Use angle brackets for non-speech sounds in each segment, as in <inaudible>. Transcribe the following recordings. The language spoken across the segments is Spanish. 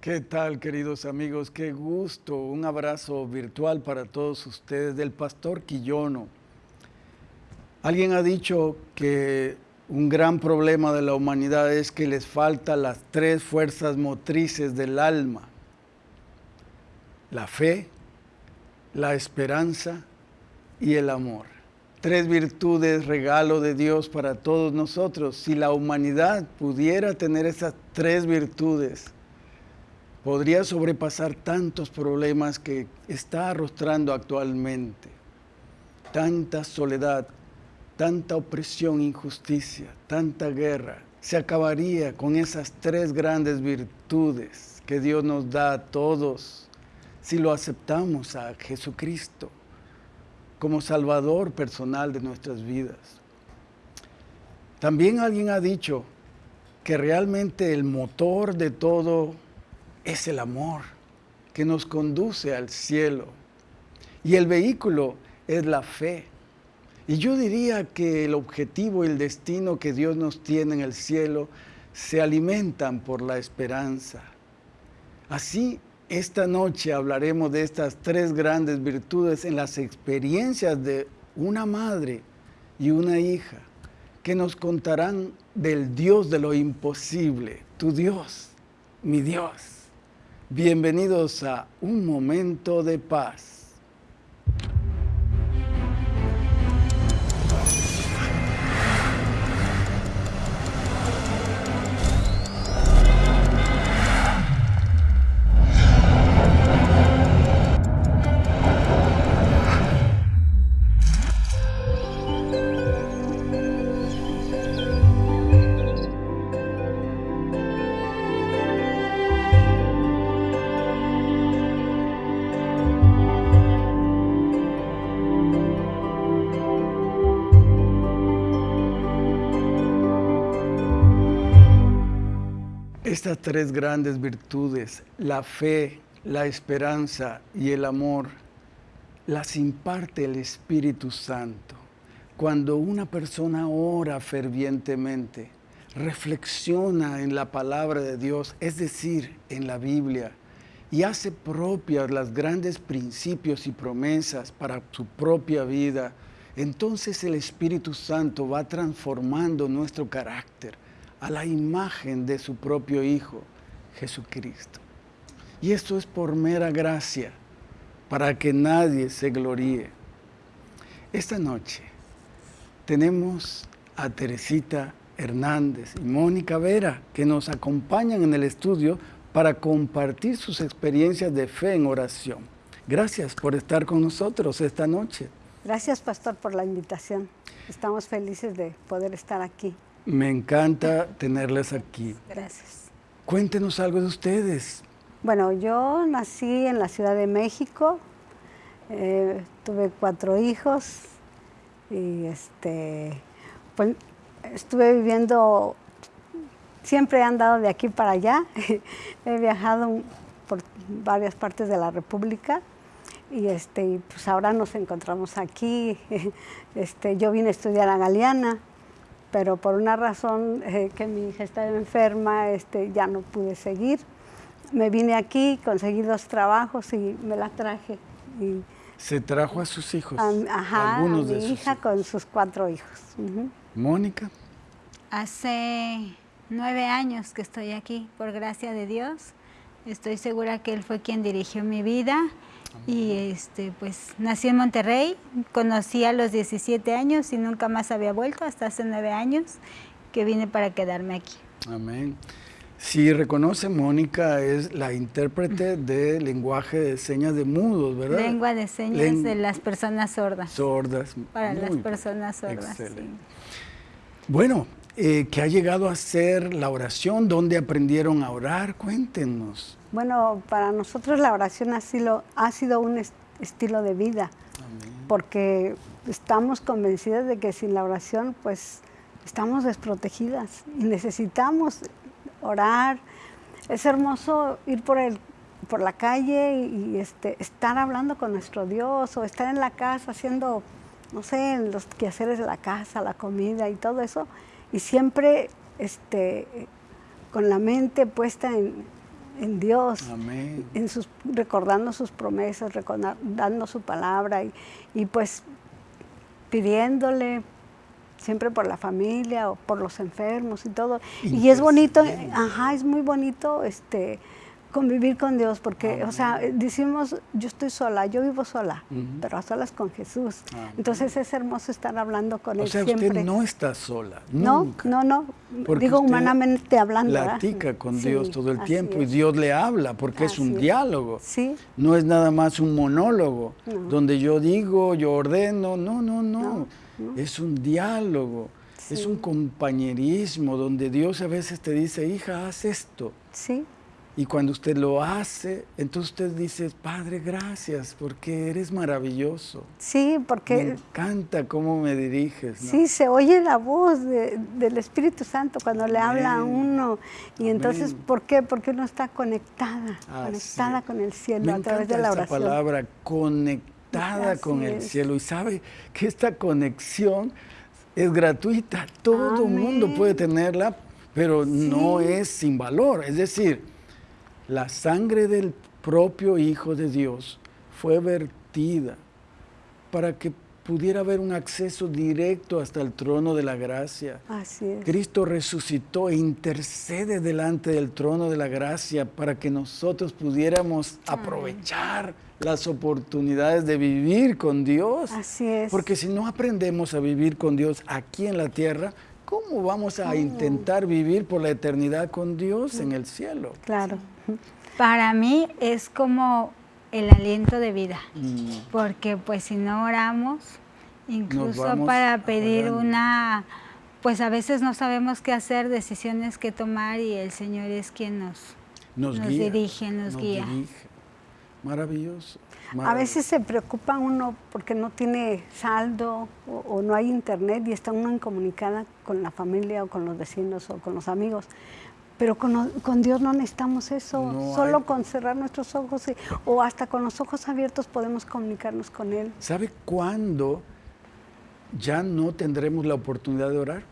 ¿Qué tal, queridos amigos? Qué gusto. Un abrazo virtual para todos ustedes del pastor Quillono. Alguien ha dicho que un gran problema de la humanidad es que les faltan las tres fuerzas motrices del alma. La fe, la esperanza y el amor. Tres virtudes, regalo de Dios para todos nosotros. Si la humanidad pudiera tener esas tres virtudes, podría sobrepasar tantos problemas que está arrostrando actualmente. Tanta soledad, tanta opresión, injusticia, tanta guerra. Se acabaría con esas tres grandes virtudes que Dios nos da a todos si lo aceptamos a Jesucristo como Salvador personal de nuestras vidas. También alguien ha dicho que realmente el motor de todo es el amor que nos conduce al cielo y el vehículo es la fe. Y yo diría que el objetivo y el destino que Dios nos tiene en el cielo se alimentan por la esperanza. Así esta noche hablaremos de estas tres grandes virtudes en las experiencias de una madre y una hija que nos contarán del Dios de lo imposible, tu Dios, mi Dios. Bienvenidos a Un Momento de Paz. Estas tres grandes virtudes, la fe, la esperanza y el amor, las imparte el Espíritu Santo. Cuando una persona ora fervientemente, reflexiona en la palabra de Dios, es decir, en la Biblia, y hace propias las grandes principios y promesas para su propia vida, entonces el Espíritu Santo va transformando nuestro carácter, a la imagen de su propio Hijo, Jesucristo. Y esto es por mera gracia, para que nadie se gloríe. Esta noche tenemos a Teresita Hernández y Mónica Vera, que nos acompañan en el estudio para compartir sus experiencias de fe en oración. Gracias por estar con nosotros esta noche. Gracias, Pastor, por la invitación. Estamos felices de poder estar aquí. Me encanta tenerles aquí. Gracias. Cuéntenos algo de ustedes. Bueno, yo nací en la Ciudad de México, eh, tuve cuatro hijos y este, pues, estuve viviendo, siempre he andado de aquí para allá, <laughs> he viajado por varias partes de la República y este, pues ahora nos encontramos aquí. <laughs> Este, yo vine a estudiar a Galeana, pero por una razón eh, que mi hija estaba enferma, este, ya no pude seguir. Me vine aquí, conseguí dos trabajos y me la traje. Y, ¿Se trajo a sus hijos? ajá, algunos a mi hija con sus cuatro hijos. Mónica. Hace nueve años que estoy aquí, por gracia de Dios. Estoy segura que Él fue quien dirigió mi vida y este, pues nací en Monterrey, conocí a los 17 años y nunca más había vuelto hasta hace nueve años que vine para quedarme aquí. Amén. Si reconoce, Mónica es la intérprete de lenguaje de señas de mudos, ¿verdad? Lengua de señas de las personas sordas. Sordas. Para las personas sordas. Excelente. Bueno, eh, ¿qué ha llegado a ser la oración? ¿Dónde aprendieron a orar? Cuéntenos. Bueno, para nosotros la oración ha sido, ha sido un estilo de vida, porque estamos convencidas de que sin la oración, pues, estamos desprotegidas y necesitamos orar. Es hermoso ir por, el, por la calle y, este, estar hablando con nuestro Dios o estar en la casa haciendo, no sé, los quehaceres de la casa, la comida y todo eso, y siempre este, con la mente puesta en, en Dios, Amén. en sus, recordando sus promesas, recordando su palabra y, y pues pidiéndole siempre por la familia o por los enfermos y todo. Y es bonito, ajá, es muy bonito este convivir con Dios, porque, o sea, decimos, yo estoy sola, yo vivo sola, pero a solas con Jesús. Entonces es hermoso estar hablando con o Él sea, siempre. usted no está sola, no, nunca. no, no, Porque digo humanamente hablando. ¿verdad? Platica con Sí, Dios todo el tiempo y. Dios le habla porque es un es. diálogo. Sí, No es nada más un monólogo No. donde yo digo, yo ordeno. No, no, no. No, no. Es un diálogo. Es un compañerismo donde Dios a veces te dice, hija, haz esto. sí, Y cuando usted lo hace, entonces usted dice, Padre, gracias, porque eres maravilloso. sí, Me porque encanta cómo me diriges. ¿no? sí se oye la voz de- del Espíritu Santo cuando le habla a uno. Y entonces, Amén. ¿por qué? Porque uno está conectada, conectada con el cielo Me a través de la oración. palabra, conectada Así con el cielo. Y sabe que esta conexión es gratuita. Todo el mundo puede tenerla, pero no es sin valor. Es decir, la sangre del propio Hijo de Dios fue vertida para que pudiera haber un acceso directo hasta el trono de la gracia. Así es. Cristo resucitó e intercede delante del trono de la gracia para que nosotros pudiéramos aprovechar las oportunidades de vivir con Dios. Así es. Porque si no aprendemos a vivir con Dios aquí en la tierra, ¿cómo vamos a intentar vivir por la eternidad con Dios en el cielo? Claro. Para mí es como el aliento de vida, Mm, porque pues si no oramos, incluso para pedir una, pues a veces no sabemos qué hacer, decisiones que tomar y el Señor es quien nos, Nos, Nos guía, dirige, nos guía. dirige. Maravilloso. A veces se preocupa uno porque no tiene saldo o, o no hay internet y está uno incomunicada con la familia o con los vecinos o con los amigos. Pero con, con Dios no necesitamos eso. No Solo hay- con cerrar nuestros ojos y- o hasta con los ojos abiertos podemos comunicarnos con Él. ¿Sabe cuándo ya no tendremos la oportunidad de orar?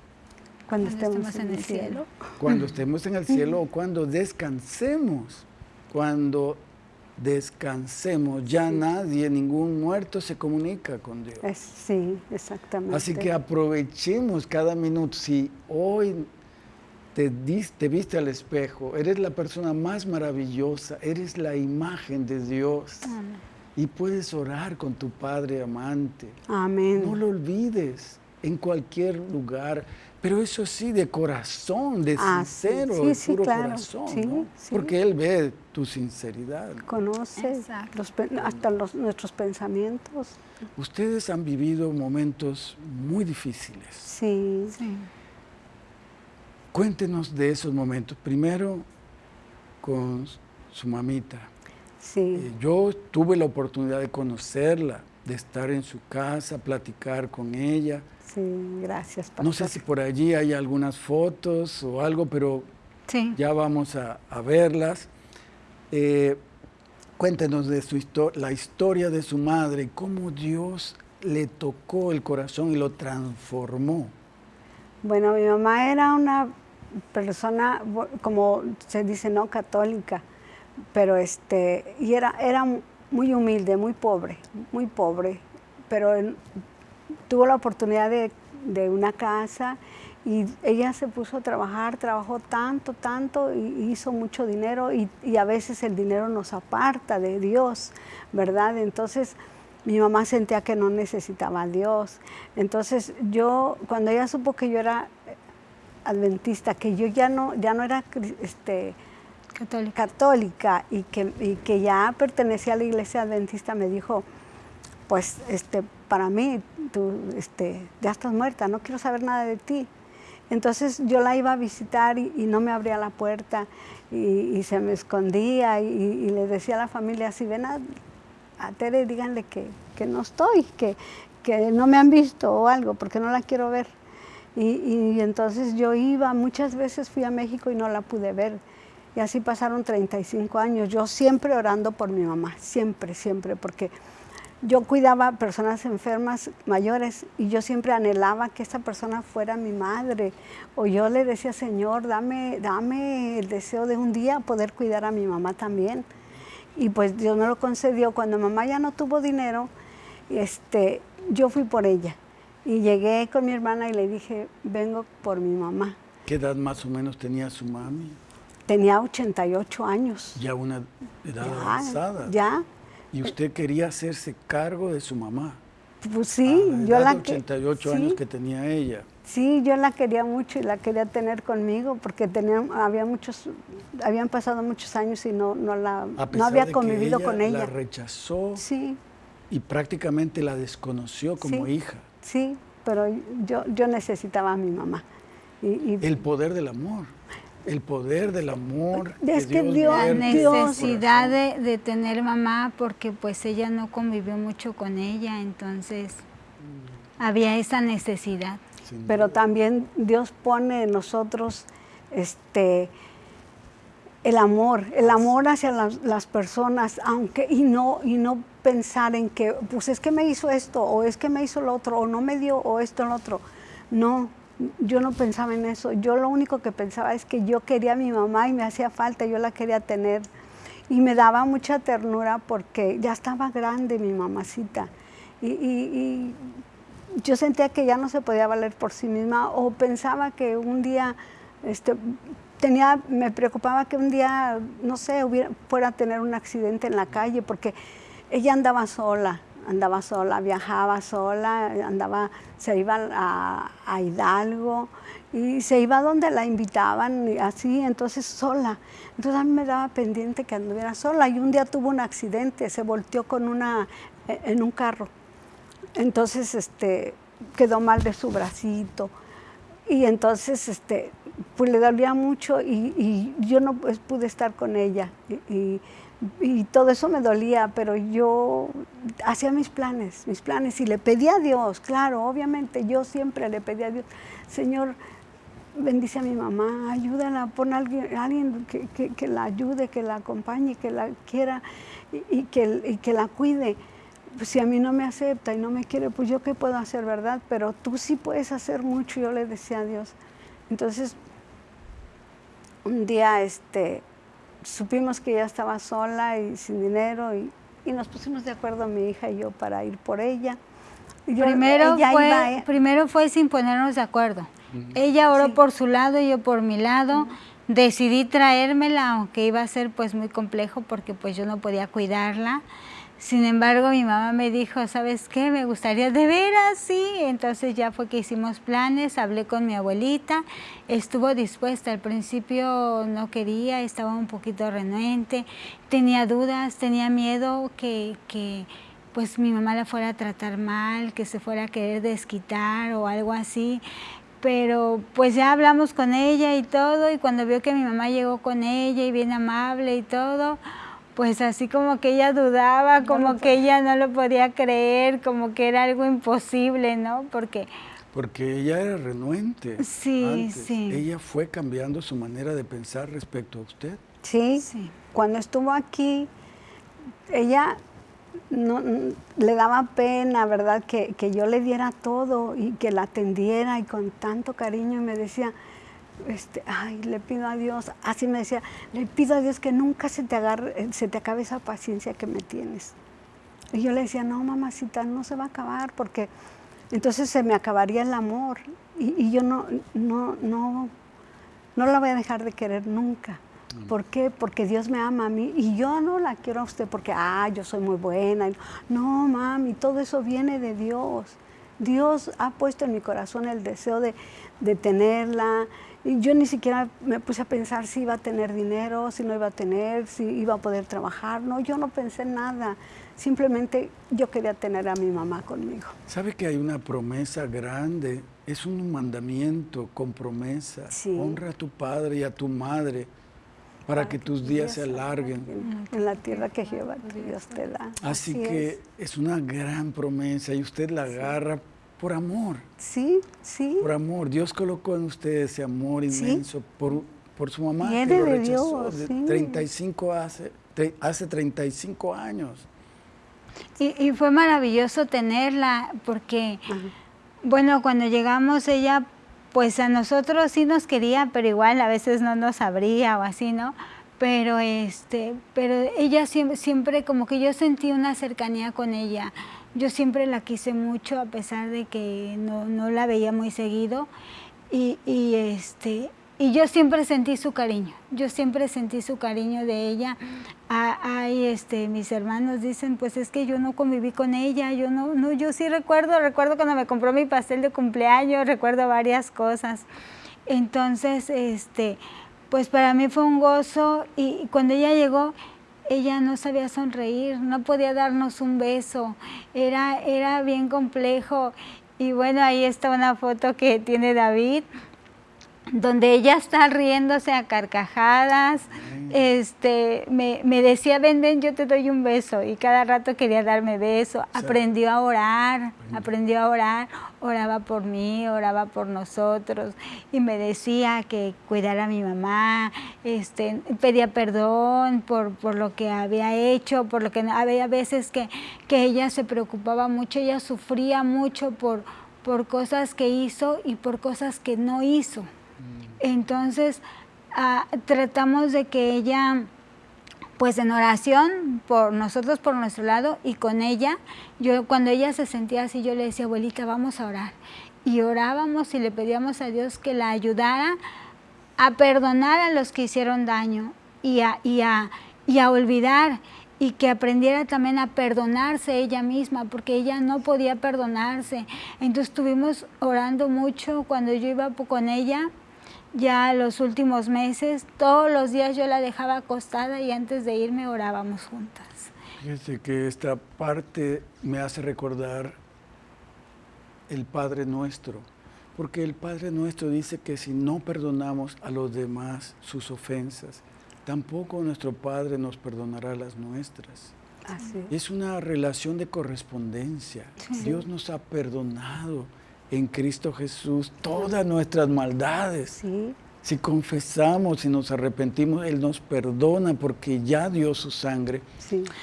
Cuando, Cuando estemos, estemos en el cielo. Cuando <laughs> estemos en el cielo o cuando descansemos. Cuando descansemos, ya nadie, ningún muerto se comunica con Dios. Es- sí, exactamente. Así que aprovechemos cada minuto. Si hoy te, dis- te viste al espejo, eres la persona más maravillosa, eres la imagen de Dios y puedes orar con tu Padre amante. Amén. No lo olvides en cualquier lugar, pero eso sí, de corazón, de Ah, sincero, sí, de sí, puro claro, corazón, sí, ¿no? sí. Porque Él ve tu sinceridad. Conoce los hasta los, nuestros pensamientos. Ustedes han vivido momentos muy difíciles. Sí, Sí. Cuéntenos de esos momentos. Primero, con su mamita. sí. Eh, Yo tuve la oportunidad de conocerla, de estar en su casa, platicar con ella. Sí, gracias, pastor. No sé si por allí hay algunas fotos o algo, pero Sí. ya vamos a, a verlas. Eh, cuéntenos de su histo- la historia de su madre, cómo Dios le tocó el corazón y lo transformó. Bueno, mi mamá era una persona, como se dice, no católica, pero este, y era, era muy humilde, muy pobre, muy pobre, pero tuvo la oportunidad de, de una casa y ella se puso a trabajar, trabajó tanto, tanto y hizo mucho dinero y, y a veces el dinero nos aparta de Dios, ¿verdad? Entonces mi mamá sentía que no necesitaba a Dios. Entonces yo, cuando ella supo que yo era adventista, que yo ya no, ya no era este, Católica. católica y que, y que ya pertenecía a la iglesia adventista, me dijo, pues este, para mí tú este, ya estás muerta, no quiero saber nada de ti. Entonces yo la iba a visitar y, y no me abría la puerta y, y se me escondía y, y le decía a la familia, si ven a, a Tere, díganle que, que no estoy, que, que no me han visto o algo, porque no la quiero ver. Y, entonces yo iba, muchas veces fui a México y no la pude ver. Y así pasaron 35 años, yo siempre orando por mi mamá, siempre, siempre, porque yo cuidaba a personas enfermas mayores y yo siempre anhelaba que esa persona fuera mi madre. O yo le decía, Señor, dame, dame el deseo de un día poder cuidar a mi mamá también. Y pues Dios me lo concedió. Cuando mamá ya no tuvo dinero, este, yo fui por ella. Y llegué con mi hermana y le dije, vengo por mi mamá. ¿Qué edad más o menos tenía su mami? Tenía 88 años. Ya una edad avanzada. Ya, ¿Y usted quería hacerse cargo de su mamá? Pues sí, a yo edad la de que- 88 sí, años que tenía ella. Sí, yo la quería mucho y la quería tener conmigo porque tenía, había muchos, habían pasado muchos años y no, no la, A no había de que convivido ella con La ella. rechazó Sí, y prácticamente la desconoció como Sí. hija. sí, pero yo, yo necesitaba a mi mamá. Y, y- El poder del amor. El poder del amor. Es que Dios- La necesidad de, de tener mamá porque pues ella no convivió mucho con ella, entonces había esa necesidad. Sin pero duda. también Dios pone en nosotros este el amor, el amor hacia las, las personas, aunque y no y no pensar en que pues es que me hizo esto o es que me hizo lo otro o no me dio o esto o lo otro. No, yo no pensaba en eso. Yo lo único que pensaba es que yo quería a mi mamá y me hacía falta, yo la quería tener. Y me daba mucha ternura porque ya estaba grande mi mamacita. Y, y- y yo sentía que ya no se podía valer por sí misma o pensaba que un día este, tenía, me preocupaba que un día, no sé, hubiera, fuera a tener un accidente en la calle porque ella andaba sola, andaba sola, viajaba sola, andaba, se iba a, Hidalgo y se iba donde la invitaban así, entonces sola. Entonces a mí me daba pendiente que anduviera sola y un día tuvo un accidente, se volteó con una, en un carro. Entonces, este, quedó mal de su bracito. Y entonces, este, pues le dolía mucho y, yo no pues, pude estar con ella. Y todo eso me dolía, pero yo hacía mis planes, mis planes. Y le pedí a Dios, claro, obviamente, yo siempre le pedí a Dios, Señor, bendice a mi mamá, ayúdala, pon a alguien, alguien que, que- la ayude, que la acompañe, que la quiera y, que, que la cuide. Pues si a mí no me acepta y no me quiere, pues yo qué puedo hacer, ¿verdad? Pero tú sí puedes hacer mucho, yo le decía a Dios. Entonces, un día este, supimos que ella estaba sola y sin dinero y, y nos pusimos de acuerdo mi hija y yo para ir por ella. Y yo- primero, ella fue, iba, ¿eh? primero fue sin ponernos de acuerdo. Ella oró por su lado y yo por mi lado. Decidí traérmela, aunque iba a ser pues muy complejo porque pues yo no podía cuidarla. Sin embargo, mi mamá me dijo, ¿sabes qué? Me gustaría de veras, sí. Entonces ya fue que hicimos planes, hablé con mi abuelita, estuvo dispuesta. Al principio no quería, estaba un poquito renuente, tenía dudas, tenía miedo que, que pues mi mamá la fuera a tratar mal, que se fuera a querer desquitar o algo así. Pero pues ya hablamos con ella y todo, y cuando vio que mi mamá llegó con ella y bien amable y todo, pues así como que ella dudaba, como que ella no lo podía creer, como que era algo imposible, ¿no? Porque Porque ella era renuente. Sí, antes. sí. Ella fue cambiando su manera de pensar respecto a usted. Sí, Sí. cuando estuvo aquí, ella no, le daba pena, ¿verdad? Que, que yo le diera todo y que la atendiera y con tanto cariño y me decía, este, ay, le pido a Dios, así me decía, le pido a Dios que nunca se te, agarre, eh, se te acabe esa paciencia que me tienes. Y yo le decía, no, mamacita, no se va a acabar porque entonces se me acabaría el amor y, y yo no, no, no, no la voy a dejar de querer nunca. ¿Por qué? Porque Dios me ama a mí y yo no la quiero a usted porque, ah, yo soy muy buena. No, mami, todo eso viene de Dios. Dios ha puesto en mi corazón el deseo de, de tenerla. Y yo ni siquiera me puse a pensar si iba a tener dinero, si no iba a tener, si iba a poder trabajar. No, yo no pensé en nada. Simplemente yo quería tener a mi mamá conmigo. ¿Sabe que hay una promesa grande? Es un mandamiento con promesa. Sí. Honra a tu padre y a tu madre para que tus días se alarguen. En la tierra que Jehová Dios te da. Así es. que es una gran promesa y usted la agarra por amor, Sí, sí. por amor. Dios colocó en usted ese amor Sí. inmenso por, por su mamá Viene que lo de rechazó Dios, de sí. 35 hace, tre- hace 35 años. Y, fue maravilloso tenerla porque, bueno, cuando llegamos ella, pues a nosotros sí nos quería, pero igual a veces no nos abría o así, ¿no? Pero, este, pero ella siempre, siempre como que yo sentí una cercanía con ella. Yo siempre la quise mucho a pesar de que no, no la veía muy seguido. Y, y, este, y yo siempre sentí su cariño, yo siempre sentí su cariño de ella. Hay, este, mis hermanos dicen, pues es que yo no conviví con ella, yo no, no, yo sí recuerdo, recuerdo cuando me compró mi pastel de cumpleaños, recuerdo varias cosas. Entonces, este, pues para mí fue un gozo y cuando ella llegó, ella no sabía sonreír, no podía darnos un beso, era, era bien complejo. Y bueno, ahí está una foto que tiene David, donde ella está riéndose a carcajadas, este, me, me, decía, ven, ven, yo te doy un beso, y cada rato quería darme beso, aprendió a orar, aprendió a orar, oraba por mí, oraba por nosotros, y me decía que cuidara a mi mamá, este, pedía perdón por, por lo que había hecho, por lo que había veces que, que ella se preocupaba mucho, ella sufría mucho por, por cosas que hizo y por cosas que no hizo. Entonces, ah, tratamos de que ella, pues en oración, por nosotros, por nuestro lado, y con ella, yo cuando ella se sentía así, yo le decía, abuelita, vamos a orar. Y orábamos y le pedíamos a Dios que la ayudara a perdonar a los que hicieron daño y a, y a, y a olvidar y que aprendiera también a perdonarse ella misma, porque ella no podía perdonarse. Entonces estuvimos orando mucho cuando yo iba con ella, ya los últimos meses, todos los días yo la dejaba acostada y antes de irme orábamos juntas. Fíjese que esta parte me hace recordar el Padre Nuestro, porque el Padre Nuestro dice que si no perdonamos a los demás sus ofensas, tampoco nuestro Padre nos perdonará las nuestras. Es una relación de correspondencia. Dios nos ha perdonado en Cristo Jesús todas nuestras maldades. Si confesamos y nos arrepentimos, Él nos perdona porque ya dio su sangre.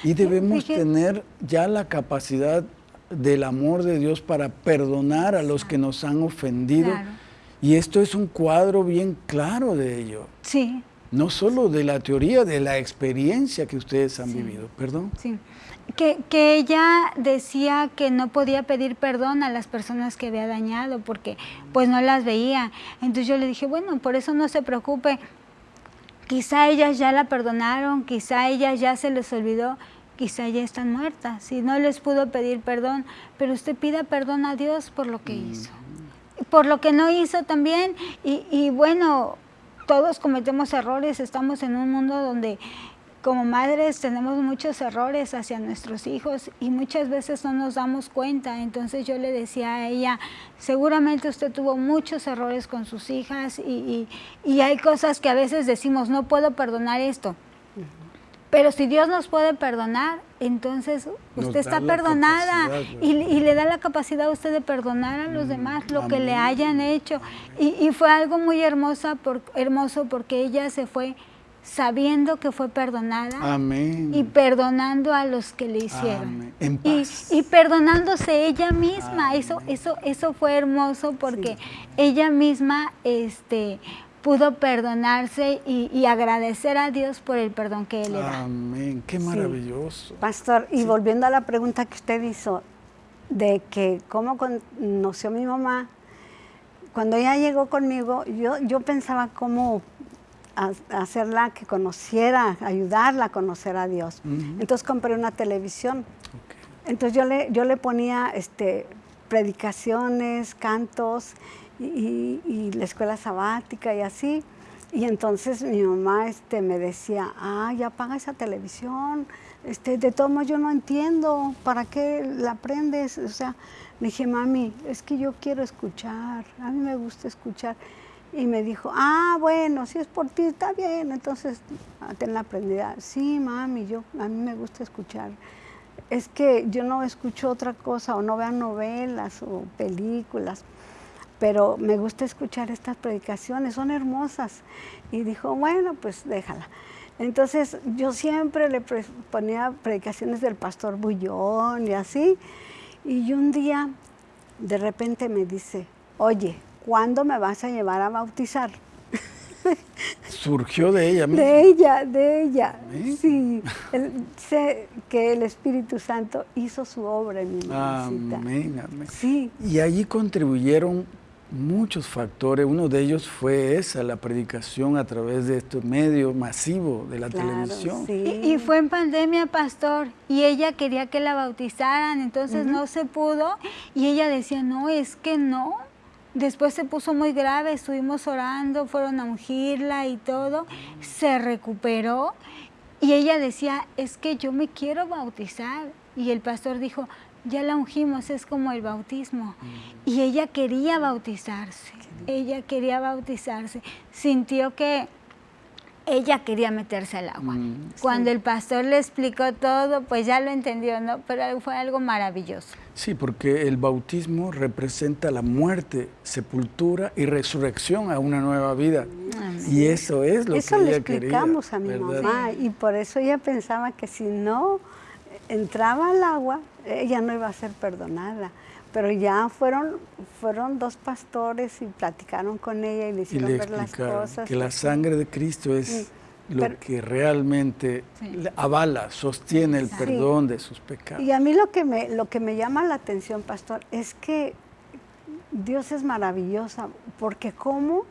Y debemos tener ya la capacidad del amor de Dios para perdonar a los que nos han ofendido. Y esto es un cuadro bien claro de ello. Sí. No solo de la teoría, de la experiencia que ustedes han vivido. Perdón. Sí que, que, ella decía que no podía pedir perdón a las personas que había dañado porque pues no las veía. Entonces yo le dije, bueno, por eso no se preocupe, quizá ellas ya la perdonaron, quizá ellas ya se les olvidó, quizá ya están muertas, si no les pudo pedir perdón, pero usted pida perdón a Dios por lo que hizo, por lo que no hizo también, y, y bueno, todos cometemos errores, estamos en un mundo donde como madres tenemos muchos errores hacia nuestros hijos y muchas veces no nos damos cuenta. Entonces yo le decía a ella, seguramente usted tuvo muchos errores con sus hijas y, hay cosas que a veces decimos, no puedo perdonar esto. Pero si Dios nos puede perdonar, entonces usted está perdonada y, le da la capacidad a usted de perdonar a los mm, demás lo que le hayan hecho. Y, fue algo muy hermosa por, hermoso porque ella se fue sabiendo que fue perdonada y perdonando a los que le hicieron. Y, perdonándose ella misma. Eso, eso, eso fue hermoso porque ella misma este, pudo perdonarse y, agradecer a Dios por el perdón que Él le da. Amén, qué maravilloso. Pastor, y volviendo a la pregunta que usted hizo, de que cómo conoció mi mamá, cuando ella llegó conmigo, yo, yo pensaba cómo hacerla que conociera, ayudarla a conocer a Dios. Entonces compré una televisión. Entonces yo le, yo le ponía este, predicaciones, cantos y, la escuela sabática y así. Y entonces mi mamá este, me decía, ah, ya apaga esa televisión, este, de todos modos yo no entiendo, ¿para qué la aprendes? O sea, le dije, mami, es que yo quiero escuchar, a mí me gusta escuchar. Y me dijo, ah, bueno, si es por ti, está bien, entonces ah, ten la aprendida. Sí, mami, yo, a mí me gusta escuchar. Es que yo no escucho otra cosa o no veo novelas o películas, pero me gusta escuchar estas predicaciones, son hermosas. Y dijo, bueno, pues déjala. Entonces yo siempre le ponía predicaciones del pastor Bullón y así. Y un día de repente me dice, oye, ¿cuándo me vas a llevar a bautizar? Surgió de ella misma. De ella, de ella. Sí, sé que el Espíritu Santo hizo su obra en mi mamacita. Amén, amén. Sí. Y allí contribuyeron muchos factores. Uno de ellos fue esa, la predicación a través de este medio masivo de la televisión. Y, fue en pandemia, pastor, y ella quería que la bautizaran, entonces no se pudo. Y ella decía, no, es que no. Después se puso muy grave, estuvimos orando, fueron a ungirla y todo. Se recuperó. Y ella decía, es que yo me quiero bautizar. Y el pastor dijo, ya la ungimos, es como el bautismo. Y ella quería bautizarse, ella quería bautizarse. Sintió que ella quería meterse al agua. Mm, Cuando el pastor le explicó todo, pues ya lo entendió, ¿no? Pero fue algo maravilloso. Sí, porque el bautismo representa la muerte, sepultura y resurrección a una nueva vida. Y eso es lo que ella quería. Eso le explicamos a mi mamá y por eso ella pensaba que si no entraba al agua, ella no iba a ser perdonada. Pero ya fueron, fueron dos pastores y platicaron con ella y le hicieron ver las cosas. Que la sangre de Cristo es lo que realmente avala, sostiene el perdón de sus pecados. Y a mí lo que, me, lo que me llama la atención, pastor, es que Dios es maravillosa, porque como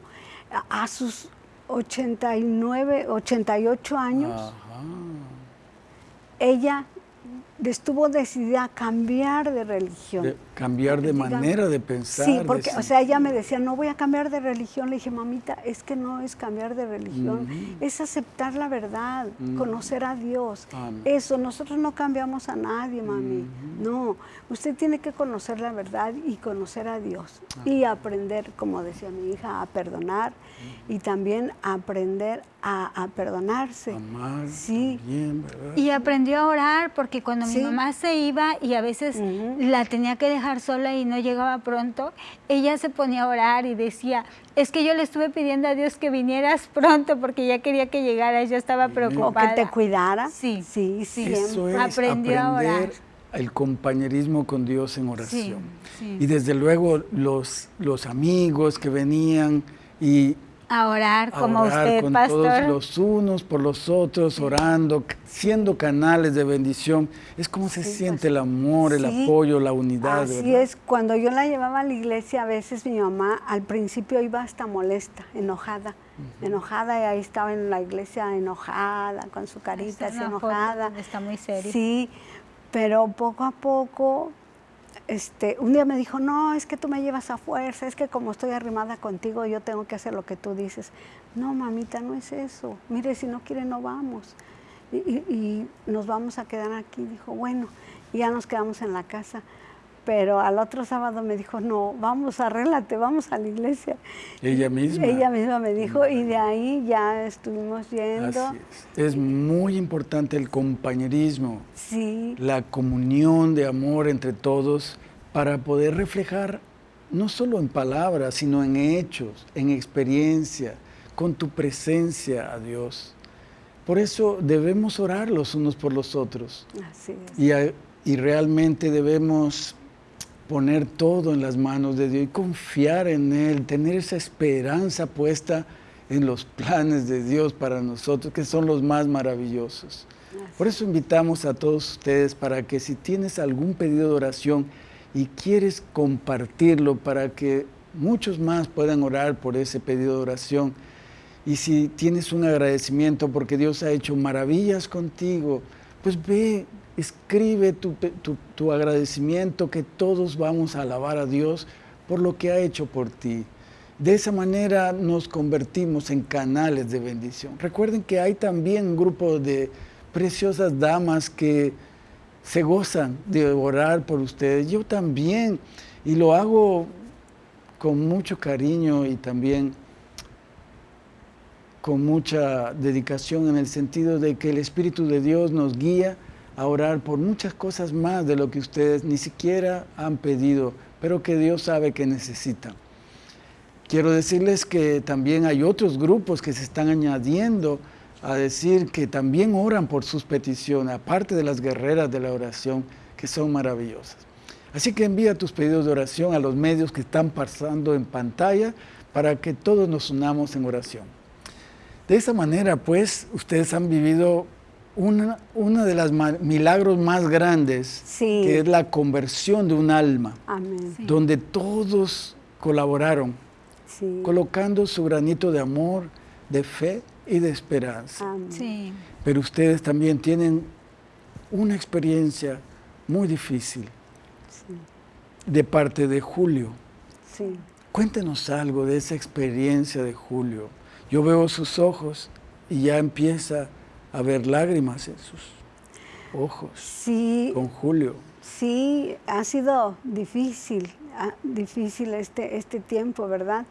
a, sus 89, 88 años, ella estuvo decidida a cambiar de religión. cambiar de manera de pensar. Sí, porque, o sea, ella me decía, no voy a cambiar de religión. Le dije, mamita, es que no es cambiar de religión, es aceptar la verdad, conocer a Dios. Eso, nosotros no cambiamos a nadie, mami. No, usted tiene que conocer la verdad y conocer a Dios. Y aprender, como decía mi hija, a perdonar y también aprender a, perdonarse. Amar, sí. ¿verdad? Y aprendió a orar porque cuando mi mamá se iba y a veces la tenía que dejar sola y no llegaba pronto, ella se ponía a orar y decía, es que yo le estuve pidiendo a Dios que vinieras pronto porque ya quería que llegara, yo estaba preocupada. O que te cuidara. Sí, sí, sí. Eso es aprendió a orar. El compañerismo con Dios en oración. Y desde luego los, los amigos que venían y a orar como usted, con todos los unos por los otros, orando, siendo canales de bendición. Es como se siente el amor, el apoyo, la unidad. Así es, cuando yo la llevaba a la iglesia, a veces mi mamá al principio iba hasta molesta, enojada, enojada, y ahí estaba en la iglesia enojada, con su carita así enojada. Está muy seria. Sí, pero poco a poco este, un día me dijo, no, es que tú me llevas a fuerza, es que como estoy arrimada contigo, yo tengo que hacer lo que tú dices. No, mamita, no es eso. Mire, si no quiere, no vamos. Y, nos vamos a quedar aquí. Dijo, bueno, y ya nos quedamos en la casa. Pero al otro sábado me dijo, no, vamos, arréglate, vamos a la iglesia. Ella misma. Ella misma me dijo, y de ahí ya estuvimos yendo. es. es. muy importante el compañerismo, sí. la comunión de amor entre todos para poder reflejar no solo en palabras, sino en hechos, en experiencia, con tu presencia a Dios. Por eso debemos orar los unos por los otros. Así es. Y, y realmente debemos poner todo en las manos de Dios y confiar en Él, tener esa esperanza puesta en los planes de Dios para nosotros, que son los más maravillosos. Por eso invitamos a todos ustedes para que si tienes algún pedido de oración y quieres compartirlo para que muchos más puedan orar por ese pedido de oración, y si tienes un agradecimiento porque Dios ha hecho maravillas contigo, pues ve, escribe tu, agradecimiento, que todos vamos a alabar a Dios por lo que ha hecho por ti. De esa manera nos convertimos en canales de bendición. Recuerden que hay también un grupo de preciosas damas que se gozan de orar por ustedes. Yo también, y lo hago con mucho cariño y también con mucha dedicación en el sentido de que el Espíritu de Dios nos guía a orar por muchas cosas más de lo que ustedes ni siquiera han pedido, pero que Dios sabe que necesitan. Quiero decirles que también hay otros grupos que se están añadiendo a decir que también oran por sus peticiones, aparte de las guerreras de la oración, que son maravillosas. Así que envía tus pedidos de oración a los medios que están pasando en pantalla para que todos nos unamos en oración. De esa manera, pues, ustedes han vivido una, una de los milagros más grandes, que es la conversión de un alma, donde todos colaboraron, colocando su granito de amor, de fe y de esperanza. Pero ustedes también tienen una experiencia muy difícil de parte de Julio. Cuéntenos algo de esa experiencia de Julio. Yo veo sus ojos y ya empieza a ver lágrimas en sus ojos. Sí. Con Julio. Sí, ha sido difícil, ah, difícil este, este tiempo, ¿verdad?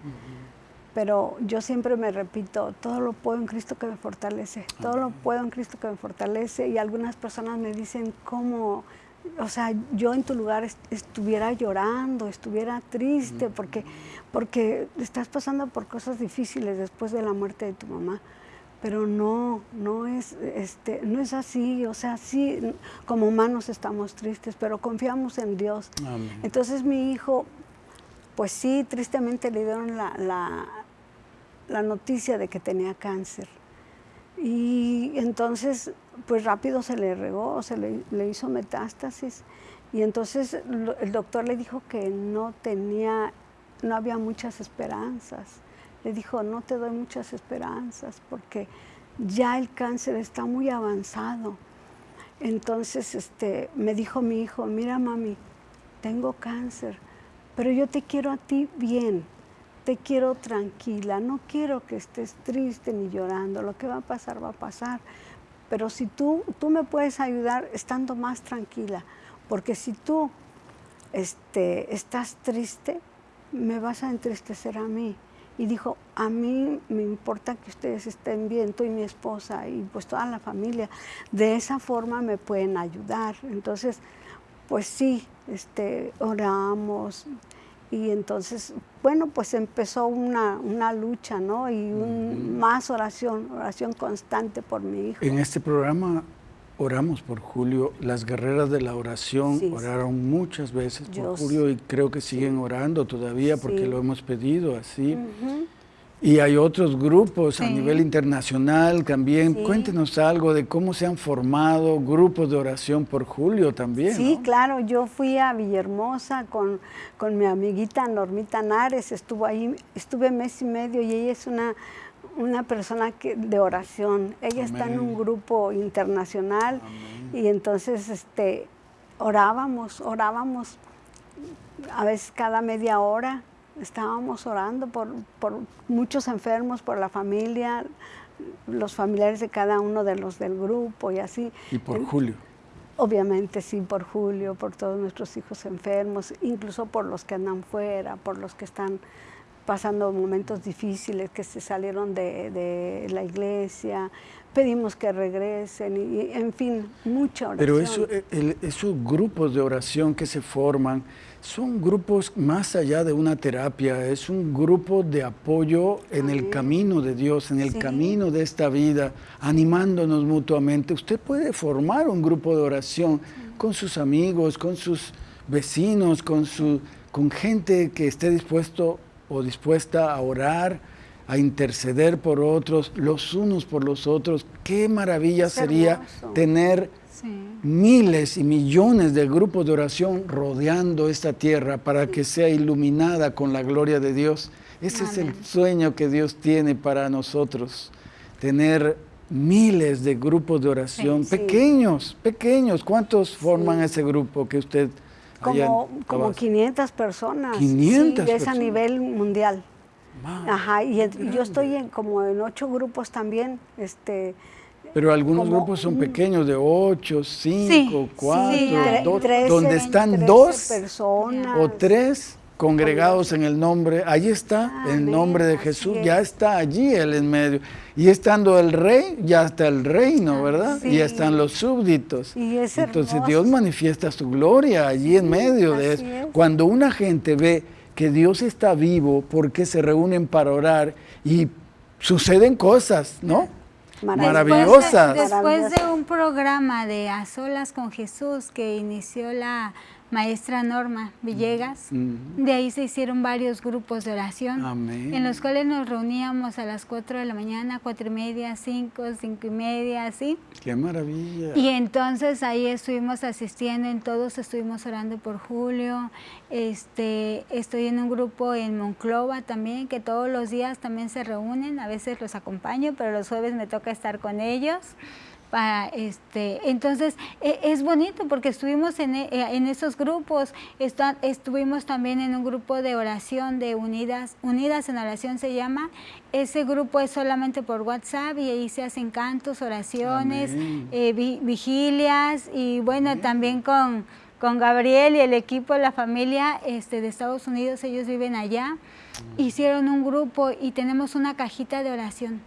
Pero yo siempre me repito, todo lo puedo en Cristo que me fortalece, todo lo puedo en Cristo que me fortalece. Y algunas personas me dicen, ¿cómo? O sea, yo en tu lugar estuviera llorando, estuviera triste, porque, porque estás pasando por cosas difíciles después de la muerte de tu mamá pero no, no es, este, no es así, o sea, sí, como humanos estamos tristes, pero confiamos en Dios. Entonces mi hijo, pues sí, tristemente le dieron la, la, noticia de que tenía cáncer. Y entonces, pues rápido se le regó, se le, le hizo metástasis. Y entonces el doctor le dijo que no tenía, no había muchas esperanzas le dijo, no te doy muchas esperanzas porque ya el cáncer está muy avanzado. Entonces este, me dijo mi hijo, mira mami, tengo cáncer, pero yo te quiero a ti bien, te quiero tranquila, no quiero que estés triste ni llorando, lo que va a pasar va a pasar. Pero si tú, tú me puedes ayudar estando más tranquila, porque si tú este, estás triste, me vas a entristecer a mí y dijo, a mí me importa que ustedes estén bien, tú y mi esposa y pues toda la familia, de esa forma me pueden ayudar. Entonces, pues sí, este, oramos y entonces, bueno, pues empezó una, lucha, ¿no? Y un, más oración, oración constante por mi hijo. En este programa oramos por Julio. Las guerreras de la oración oraron muchas veces por Julio y creo que siguen orando todavía porque lo hemos pedido así. Y hay otros grupos a nivel internacional también. Cuéntenos algo de cómo se han formado grupos de oración por Julio también. Sí, claro. Yo fui a Villahermosa con, con mi amiguita Normita Nares. Estuvo ahí, estuve mes y medio y ella es una una persona que, de oración. Ella está en un grupo internacional y entonces este, orábamos, orábamos a veces cada media hora. Estábamos orando por, por muchos enfermos, por la familia, los familiares de cada uno de los del grupo y así. Y por Julio. Obviamente sí, por Julio, por todos nuestros hijos enfermos, incluso por los que andan fuera, por los que están pasando momentos difíciles, que se salieron de, la iglesia, pedimos que regresen, y, en fin, mucha oración. Pero eso, eh, esos grupos de oración que se forman son grupos más allá de una terapia, es un grupo de apoyo en el camino de Dios, en el camino de esta vida, animándonos mutuamente. Usted puede formar un grupo de oración con sus amigos, con sus vecinos, con, su, con gente que esté dispuesto o dispuesta a orar, a interceder por otros, los unos por los otros. Qué maravilla sería tener miles y millones de grupos de oración rodeando esta tierra para que sea iluminada con la gloria de Dios. Ese es el sueño que Dios tiene para nosotros, tener miles de grupos de oración, pequeños, pequeños. ¿Cuántos forman ese grupo que usted como, como 500 personas. 500 sí, es a nivel mundial. Ajá, y, yo estoy en, como en ocho grupos también. Este, pero algunos grupos son pequeños, de 8, 5, 4, 2, donde están dos personas. o tres congregados en el nombre, ahí está el nombre de Jesús, ya está allí Él en medio. Y estando el rey, ya está el reino, ¿verdad? Y están los súbditos. Entonces Dios manifiesta su gloria allí en medio de eso. Cuando una gente ve que Dios está vivo porque se reúnen para orar y suceden cosas, ¿no? maravillosa. Después de, un programa de A Solas con Jesús que inició la maestra Norma Villegas. De ahí se hicieron varios grupos de oración, en los cuales nos reuníamos a las 4 de la mañana, 4 y media, 5, 5 y media, así. ¡Qué maravilla! Y entonces ahí estuvimos asistiendo, en todos estuvimos orando por Julio. Este, estoy en un grupo en Monclova también, que todos los días también se reúnen, a veces los acompaño, pero los jueves me toca estar con ellos para este entonces e, es bonito porque estuvimos en, e, en esos grupos estuvimos también en un grupo de oración de unidas unidas en oración se llama ese grupo es solamente por WhatsApp y ahí se hacen cantos oraciones eh, vigilias y bueno también con con Gabriel y el equipo, la familia este, de Estados Unidos, ellos viven allá, hicieron un grupo y tenemos una cajita de oración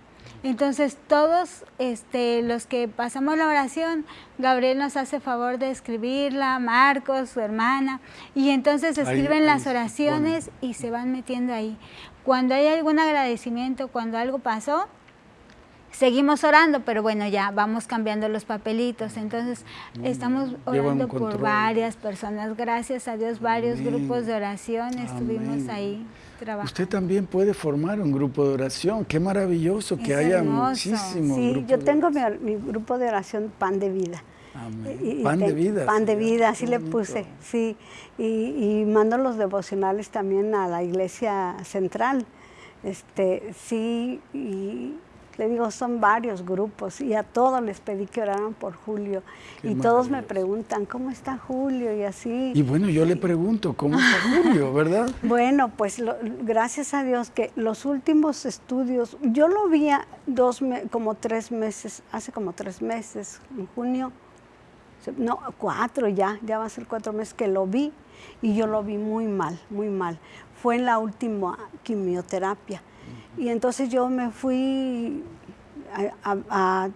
entonces todos este, los que pasamos la oración, Gabriel nos hace favor de escribirla, Marcos, su hermana, y entonces escriben las oraciones y se van metiendo ahí. Cuando hay algún agradecimiento, cuando algo pasó, seguimos orando, pero bueno, ya vamos cambiando los papelitos. Entonces, estamos orando por varias personas. Gracias a Dios, varios grupos de oración estuvimos ahí. Usted también puede formar un grupo de oración. Qué maravilloso que haya muchísimos Sí, yo tengo mi, grupo de oración Pan de Vida. pan de vida. Pan de vida, así le puse, sí. Y, mando los devocionales también a la iglesia central. Este, sí, y le digo, son varios grupos y a todos les pedí que oraran por Julio. y todos me preguntan, ¿cómo está Julio? Y así. Y bueno, yo le pregunto, ¿cómo está Julio, <laughs> verdad? bueno, pues gracias a Dios que los últimos estudios, yo lo vi dos, como tres meses, hace como tres meses, en junio, no, cuatro ya, ya va a ser cuatro meses que lo vi y yo lo vi muy mal, muy mal. Fue en la última quimioterapia y entonces yo me fui a,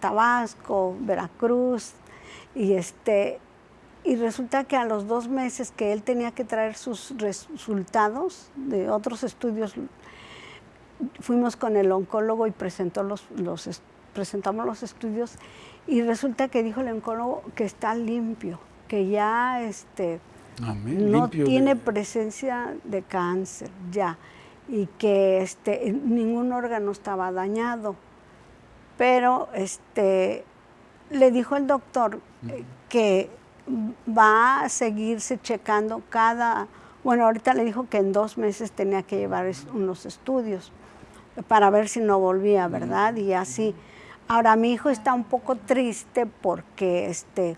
Tabasco, Veracruz, y, este, y resulta que a los dos meses que él tenía que traer sus resultados de otros estudios, fuimos con el oncólogo y presentó los, los, presentamos los estudios y resulta que dijo el oncólogo que está limpio, que ya este, no tiene presencia de cáncer, ya y que este, ningún órgano estaba dañado. Pero este, le dijo el doctor eh, que va a seguirse checando cada, bueno, ahorita le dijo que en dos meses tenía que llevar unos estudios para ver si no volvía, ¿verdad? Y así. Ahora mi hijo está un poco triste porque este,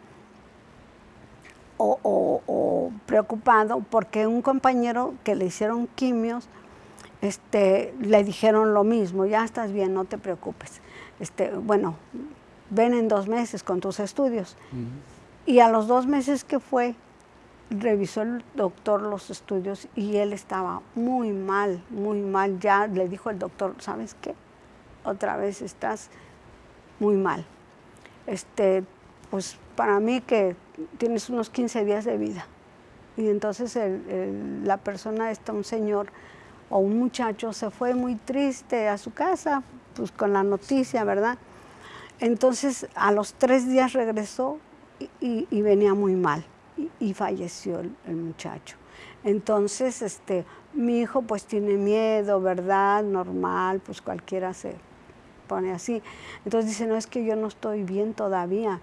o, o preocupado porque un compañero que le hicieron quimios este, le dijeron lo mismo, ya estás bien, no te preocupes. Este, bueno, ven en dos meses con tus estudios. Y a los dos meses que fue, revisó el doctor los estudios y él estaba muy mal, muy mal. Ya le dijo el doctor, ¿sabes qué? Otra vez estás muy mal. Este, pues para mí que tienes unos 15 días de vida. Y entonces la persona, está un señor, o un muchacho se fue muy triste a su casa, pues con la noticia, ¿verdad? Entonces a los tres días regresó y, venía muy mal y, falleció el, muchacho. Entonces este, mi hijo pues tiene miedo, ¿verdad? Normal, pues cualquiera se pone así. Entonces dice, no es que yo no estoy bien todavía.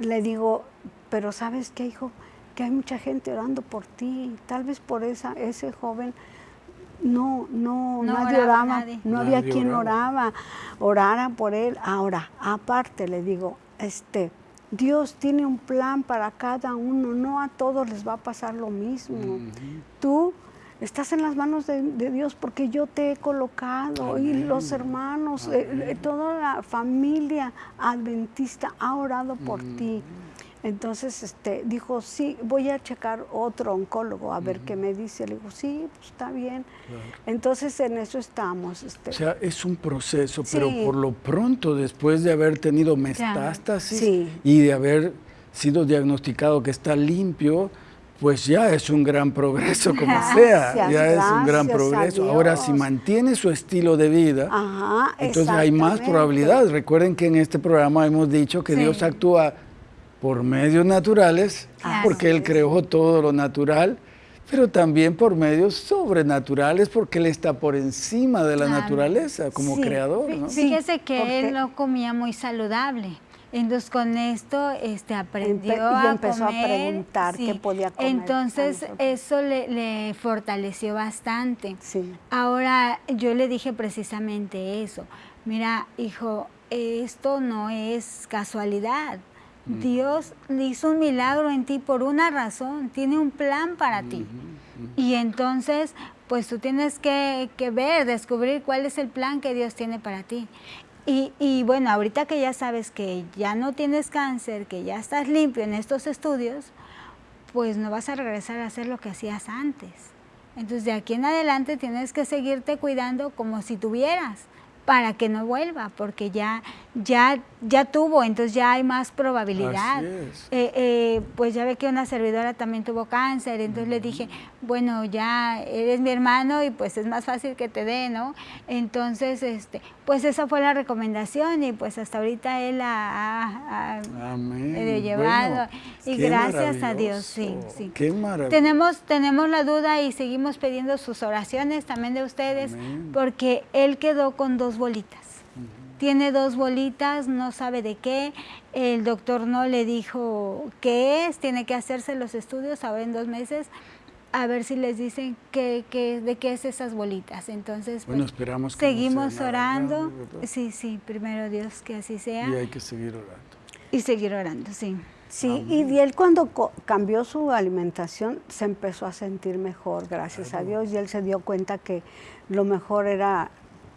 Le digo, pero ¿sabes qué, hijo? Que hay mucha gente orando por ti, tal vez por esa, ese joven no, no, nadie oraba, no había quien oraba. orara por él. Ahora, aparte le digo, este, Dios tiene un plan para cada uno, no a todos les va a pasar lo mismo. Tú estás en las manos de, Dios porque yo te he colocado y los hermanos, eh, eh, toda la familia adventista ha orado por ti. Entonces este, dijo, sí, voy a checar otro oncólogo a ver qué me dice. Le digo, sí, pues está bien. Entonces en eso estamos. Este. O sea, es un proceso, pero por lo pronto, después de haber tenido metástasis y de haber sido diagnosticado que está limpio, pues ya es un gran progreso, como sea, ya es un gran progreso. Ahora, si mantiene su estilo de vida, Ajá, entonces hay más probabilidades. Recuerden que en este programa hemos dicho que Sí. Dios actúa por medios naturales, porque Él creó todo lo natural, pero también por medios sobrenaturales, porque Él está por encima de la naturaleza como Sí. creador. ¿no? Fíjese que porque- él no comía muy saludable. Entonces con esto este, aprendió Empe- y a empezó a comer. preguntar qué podía comer Entonces eso le, le fortaleció bastante. Sí. Ahora yo le dije precisamente eso. Mira, hijo, esto no es casualidad. Dios le hizo un milagro en ti por una razón, tiene un plan para ti. Y entonces, pues tú tienes que, que ver, descubrir cuál es el plan que Dios tiene para ti. Y, y bueno, ahorita que ya sabes que ya no tienes cáncer, que ya estás limpio en estos estudios, pues no vas a regresar a hacer lo que hacías antes. Entonces de aquí en adelante tienes que seguirte cuidando como si tuvieras para que no vuelva, porque ya, ya, ya tuvo, entonces ya hay más probabilidad. Eh, eh, pues ya ve que una servidora también tuvo cáncer, entonces le dije, bueno, ya eres mi hermano y pues es más fácil que te dé, ¿no? Entonces, este, pues esa fue la recomendación y pues hasta ahorita él ha, ha- medio llevado. Bueno, y gracias a Dios, sí, sí. Qué. Tenemos, tenemos la duda y seguimos pidiendo sus oraciones también de ustedes, Amén. porque él quedó con dos bolitas. Tiene dos bolitas, no sabe de qué. El doctor no le dijo qué es, tiene que hacerse los estudios ahora en dos meses, a ver si les dicen qué, qué- de qué es esas bolitas. Entonces, Bueno, pues, esperamos que no seguimos orando. sí, sí, primero Dios que así sea. Y hay que seguir orando. Y seguir orando, sí. Sí, y él cuando co- cambió su alimentación se empezó a sentir mejor, gracias a Dios, y él se dio cuenta que lo mejor era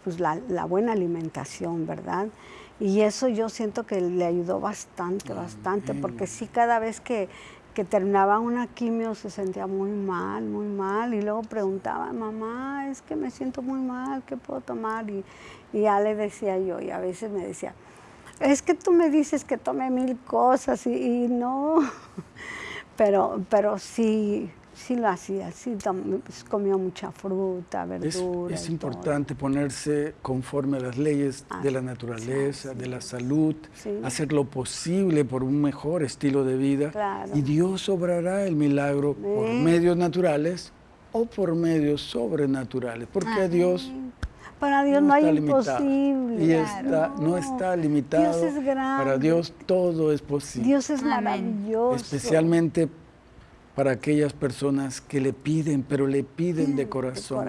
pues, la, la buena alimentación, ¿verdad? Y eso yo siento que le ayudó bastante, bastante, porque sí, cada vez que, que terminaba una quimio se sentía muy mal, muy mal, y luego preguntaba, mamá, es que me siento muy mal, ¿qué puedo tomar? Y, y ya le decía yo, y a veces me decía, es que tú me dices que tome mil cosas y, y no, <laughs> pero, pero sí, sí lo hacía, sí pues, comía mucha fruta, Es, verdura. es importante ponerse conforme a las leyes de la naturaleza, de la salud, Sí. hacer lo posible por un mejor estilo de vida Claro. y Dios obrará el milagro por medios naturales o por medios sobrenaturales, porque Dios. Para Dios no, hay imposible. Y está, no está limitado. Dios es grande. Para Dios todo es posible. Dios es Amén. maravilloso. especialmente para aquellas personas que le piden, pero le piden de de corazón,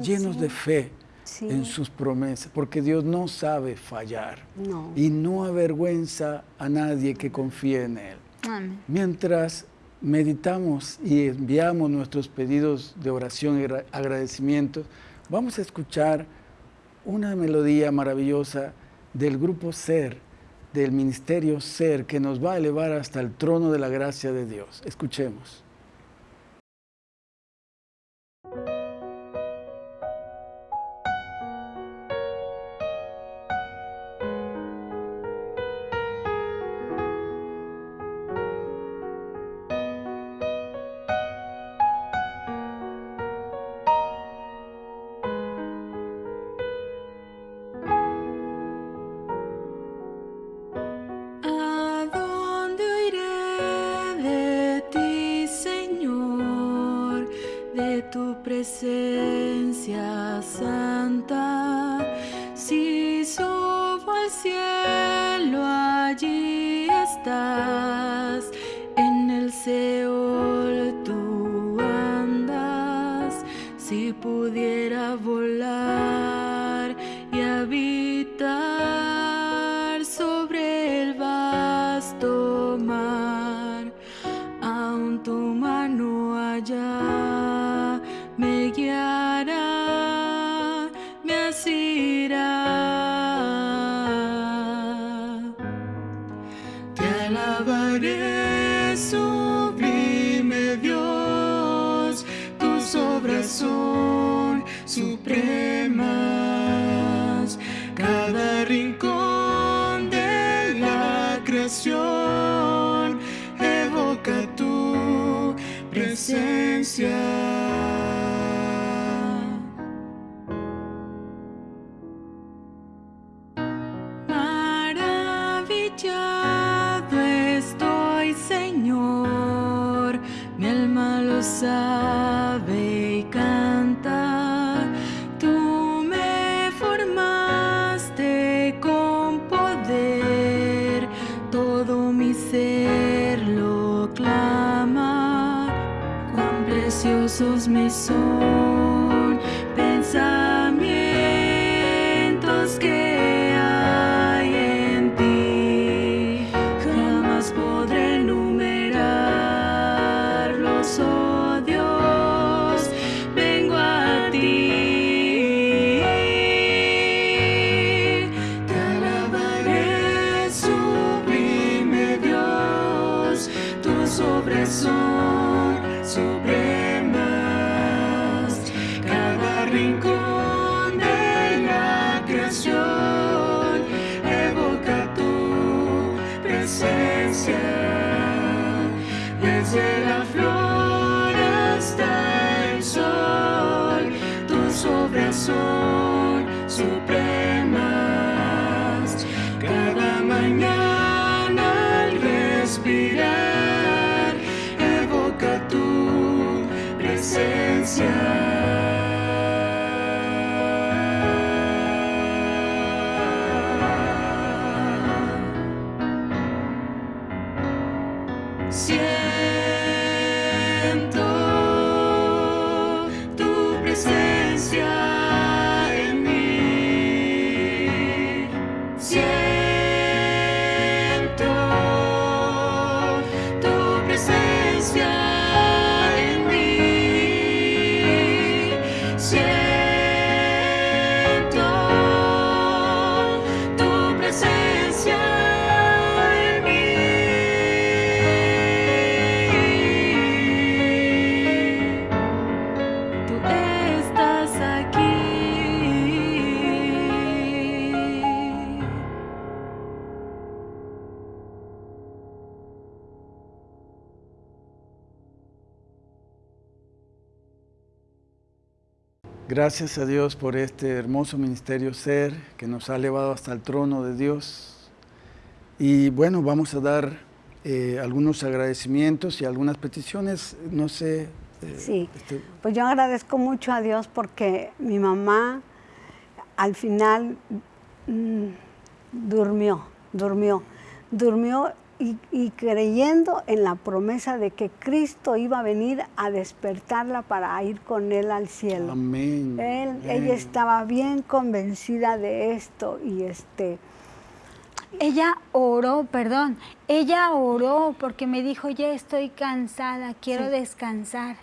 llenos sí. de fe Sí. en sus promesas, porque Dios no sabe fallar No. y no avergüenza a nadie que confíe en Él. Amén. Mientras meditamos y enviamos nuestros pedidos de oración y agra- agradecimientos, vamos a escuchar una melodía maravillosa del grupo Ser, del ministerio Ser, que nos va a elevar hasta el trono de la gracia de Dios. Escuchemos. Presencia. Presencia Gracias a Dios por este hermoso ministerio ser que nos ha elevado hasta el trono de Dios. Y bueno, vamos a dar eh, algunos agradecimientos y algunas peticiones. No sé. eh, Sí, este, pues yo agradezco mucho a Dios porque mi mamá al final mm, durmió, durmió, durmió y, y creyendo en la promesa de que Cristo iba a venir a despertarla para ir con Él al cielo. amén. Él- amén. ella estaba bien convencida de esto y este, Ella oró, perdón, ella oró porque me dijo, ya estoy cansada, quiero Sí. descansar.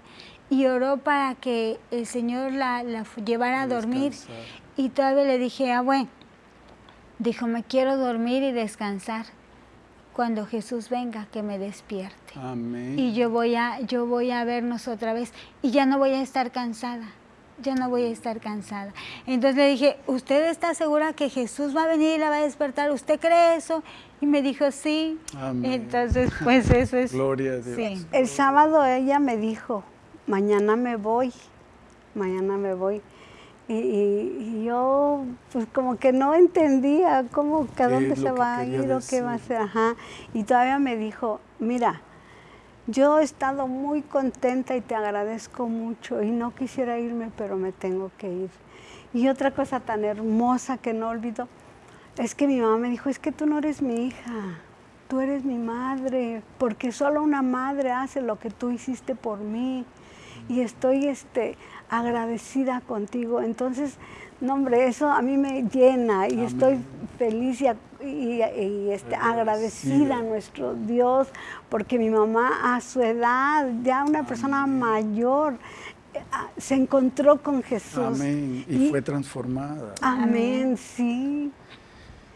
Y oró para que el Señor la, llevara a dormir. Descansar. Y todavía le dije, ah, bueno, dijo, me quiero dormir y descansar. Cuando Jesús venga, que me despierte. Amén. Y yo voy a, yo voy a vernos otra vez y ya no voy a estar cansada. Ya no voy a estar cansada. Entonces le dije, ¿usted está segura que Jesús va a venir y la va a despertar? ¿Usted cree eso? Y me dijo, sí. Amén. Entonces, pues eso es. <laughs> Gloria a Dios. Sí. el sábado ella me dijo, mañana me voy, mañana me voy. Y, yo, pues como que no entendía cómo, que a ¿Qué dónde se va a ir o qué va a hacer. Ajá. Y todavía me dijo, mira, yo he estado muy contenta y te agradezco mucho y no quisiera irme, pero me tengo que ir. Y otra cosa tan hermosa que no olvido es que mi mamá me dijo, es que tú no eres mi hija, tú eres mi madre, porque solo una madre hace lo que tú hiciste por mí y estoy este, agradecida contigo. Entonces, no hombre, eso a mí me llena y estoy feliz y, a- y- y, este, Agradecida. a nuestro Dios, porque mi mamá a su edad, ya una persona mayor, eh, ah, se encontró con Jesús. Amén. Y, Y- fue transformada. Amén, sí.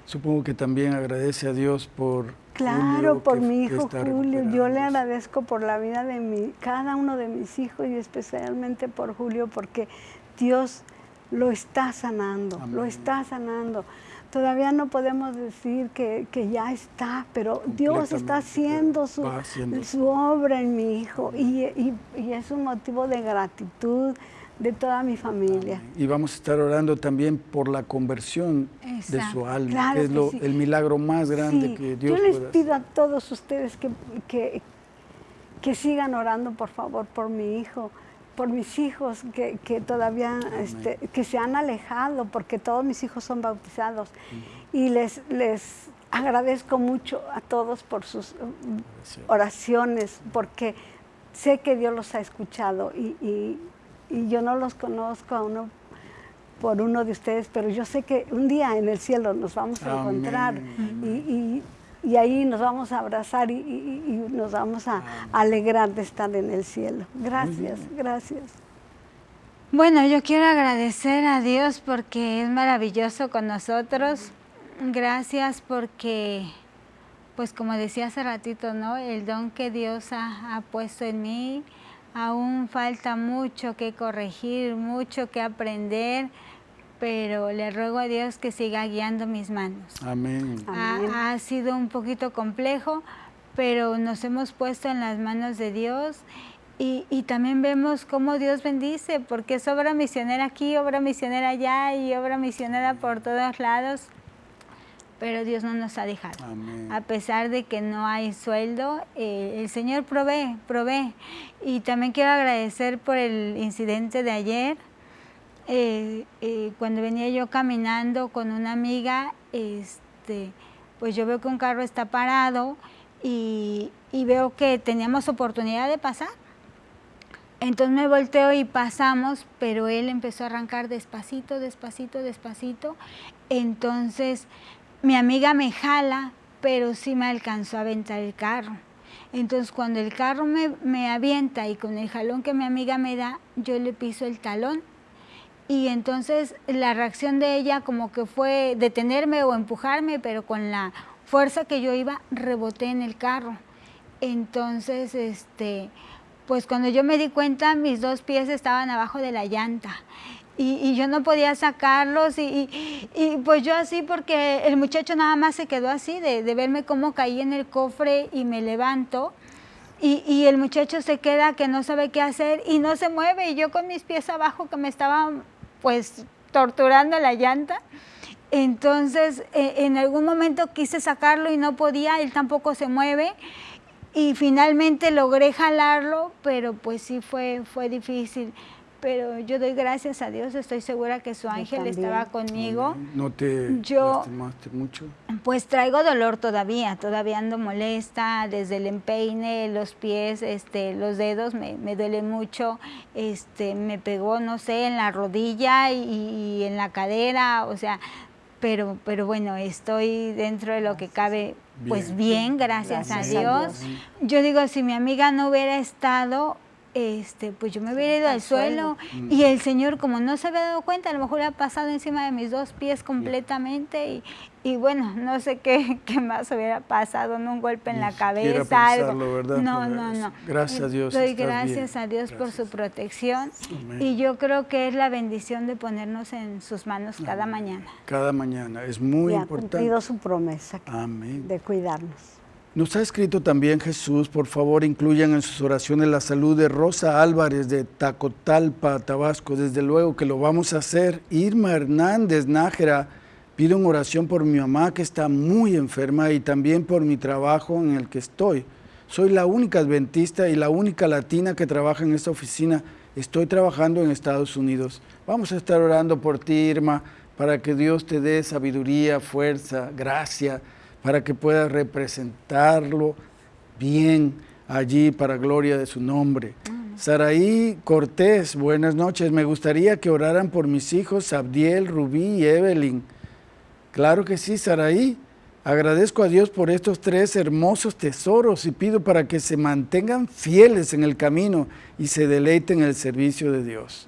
Supongo que también agradece a Dios por. Claro, Julio, por que- mi hijo Julio. Yo le agradezco por la vida de mi, cada uno de mis hijos y especialmente por Julio, porque Dios lo está sanando, lo está sanando. todavía no podemos decir que, que ya está, pero Dios está haciendo su, haciendo. su obra en mi hijo y, y- y es un motivo de gratitud de toda mi familia. Y vamos a estar orando también por la conversión de su alma, Claro que es lo- sí. el milagro más grande Sí, que Dios yo les pido a todos ustedes que, que, que sigan orando, por favor, por mi hijo, por mis hijos que, que todavía este, que se han alejado, porque todos mis hijos son bautizados. Y les, les agradezco mucho a todos por sus Gracias. oraciones, porque sé que Dios los ha escuchado y, y- y yo no los conozco a uno por uno de ustedes, pero yo sé que un día en el cielo nos vamos a Amén, encontrar y, y- y ahí nos vamos a abrazar y, y- y nos vamos a alegrar de estar en el cielo. Gracias, gracias. Bueno, yo quiero agradecer a Dios porque es maravilloso con nosotros. Gracias porque, pues como decía hace ratito, ¿no? El don que Dios ha, ha puesto en mí, aún falta mucho que corregir, mucho que aprender, pero le ruego a Dios que siga guiando mis manos. Amén. Amén. Ha, ha sido un poquito complejo, pero nos hemos puesto en las manos de Dios y, y también vemos cómo Dios bendice, porque es obra misionera aquí, obra misionera allá y obra misionera por todos lados, pero Dios no nos ha dejado. Amén. A pesar de que no hay sueldo, eh, el Señor provee, provee. Y también quiero agradecer por el incidente de ayer. Eh, eh, cuando venía yo caminando con una amiga, este, pues yo veo que un carro está parado y, y veo que teníamos oportunidad de pasar. Entonces me volteo y pasamos, pero él empezó a arrancar despacito, despacito, despacito. Entonces mi amiga me jala, pero sí me alcanzó a aventar el carro. Entonces cuando el carro me, me avienta y con el jalón que mi amiga me da, yo le piso el talón. Y entonces la reacción de ella como que fue detenerme o empujarme, pero con la fuerza que yo iba, reboté en el carro. Entonces, este, pues cuando yo me di cuenta, mis dos pies estaban abajo de la llanta. Y, y yo no podía sacarlos y, y- y, pues yo así porque el muchacho nada más se quedó así de, de verme cómo caí en el cofre y me levanto y, el muchacho se queda que no sabe qué hacer y no se mueve y yo con mis pies abajo que me estaban pues torturando la llanta. Entonces eh, en algún momento quise sacarlo y no podía, él tampoco se mueve y finalmente logré jalarlo, pero pues sí fue, fue difícil. Pero yo doy gracias a Dios, estoy segura que su ángel también. estaba conmigo. ¿No te Yo- lastimaste mucho? Pues traigo dolor todavía, todavía ando molesta, desde el empeine, los pies, este, los dedos me, me duelen mucho, este, me pegó, no sé, en la rodilla y, y en la cadera, o sea, pero, pero bueno, estoy dentro de lo que cabe, pues Bien. gracias, Gracias a. Dios. Yo digo, si mi amiga no hubiera estado, este, pues yo me hubiera ido al al suelo Mm. y el Señor, como no se había dado cuenta, a lo mejor ha pasado encima de mis dos pies completamente y, y bueno, no sé qué, <laughs> qué más hubiera pasado, no un golpe en Ni la cabeza, algo. No, no, no. Gracias a Dios, Doy gracias bien. a Dios por su protección Amén. y yo creo que es la bendición de ponernos en sus manos cada mañana. Cada mañana. Es muy y ha importante. cumplido su promesa Amén. de cuidarnos. Nos ha escrito también Jesús, por favor incluyan en sus oraciones la salud de Rosa Álvarez de Tacotalpa, Tabasco. Desde luego que lo vamos a hacer. Irma Hernández Nájera pide una oración por mi mamá que está muy enferma y también por mi trabajo en el que estoy. Soy la única adventista y la única latina que trabaja en esta oficina. Estoy trabajando en Estados Unidos. Vamos a estar orando por ti, Irma, para que Dios te dé sabiduría, fuerza, gracia para que puedas representarlo bien allí para gloria de su nombre. Saraí Cortés, buenas noches. Me gustaría que oraran por mis hijos Abdiel, Rubí y Evelyn. Claro que sí, Saraí. Agradezco a Dios por estos tres hermosos tesoros y pido para que se mantengan fieles en el camino y se deleiten en el servicio de Dios.